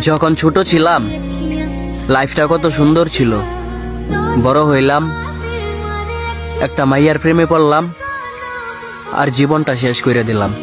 যখন ছোট ছিলাম, লাইফটা কত সুন্দর ছিল। বড় হইলাম, একটা মাইয়ার প্রেমে পড়লাম, আর জীবনটা শেষ করে দিলাম।